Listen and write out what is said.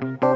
Bye.